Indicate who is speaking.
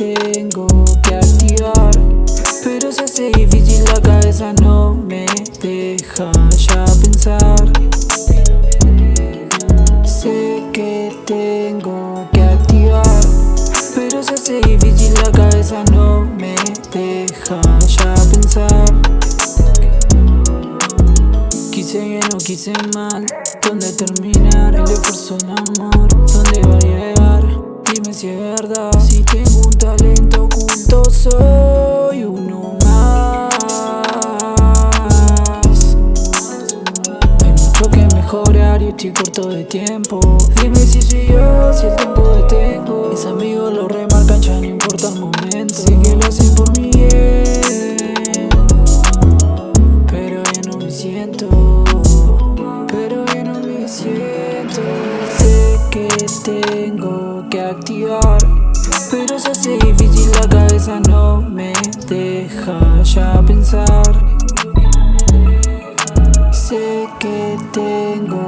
Speaker 1: tengo que activar Pero se hace difícil, la cabeza no me deja ya pensar no me deja ya pensar Quise bien o quise mal ¿Dónde terminar el esfuerzo, el amor? ¿Dónde va a llegar? Dime si es verdad Si tengo un talento oculto soy uno más Hay mucho que mejorar y estoy corto de tiempo Dime si soy yo, si el Sé que lo hacen por mi bien Pero ya no me siento. Tengo que activar Pero se hace difícil, la cabeza no me deja ya pensar. Sé que tengo